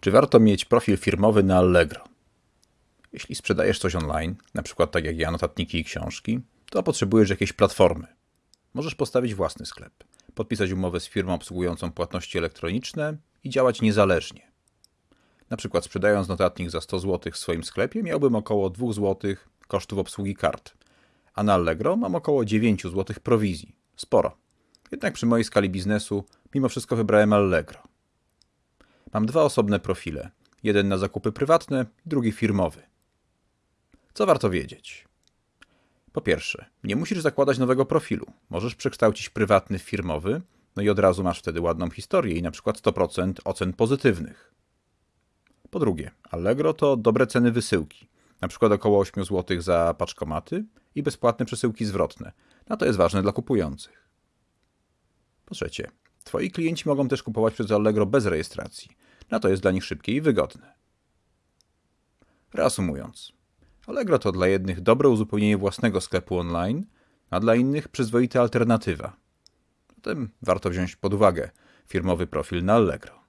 Czy warto mieć profil firmowy na Allegro? Jeśli sprzedajesz coś online, na przykład tak jak ja, notatniki i książki, to potrzebujesz jakiejś platformy. Możesz postawić własny sklep, podpisać umowę z firmą obsługującą płatności elektroniczne i działać niezależnie. Na przykład sprzedając notatnik za 100 zł w swoim sklepie miałbym około 2 zł kosztów obsługi kart, a na Allegro mam około 9 zł prowizji. Sporo. Jednak przy mojej skali biznesu mimo wszystko wybrałem Allegro. Mam dwa osobne profile. Jeden na zakupy prywatne, drugi firmowy. Co warto wiedzieć? Po pierwsze, nie musisz zakładać nowego profilu. Możesz przekształcić prywatny w firmowy, no i od razu masz wtedy ładną historię i na przykład 100% ocen pozytywnych. Po drugie, Allegro to dobre ceny wysyłki. Na przykład około 8 zł za paczkomaty i bezpłatne przesyłki zwrotne. No to jest ważne dla kupujących. Po trzecie, Twoi klienci mogą też kupować przez Allegro bez rejestracji. No to jest dla nich szybkie i wygodne. Reasumując, Allegro to dla jednych dobre uzupełnienie własnego sklepu online, a dla innych przyzwoita alternatywa. Zatem warto wziąć pod uwagę firmowy profil na Allegro.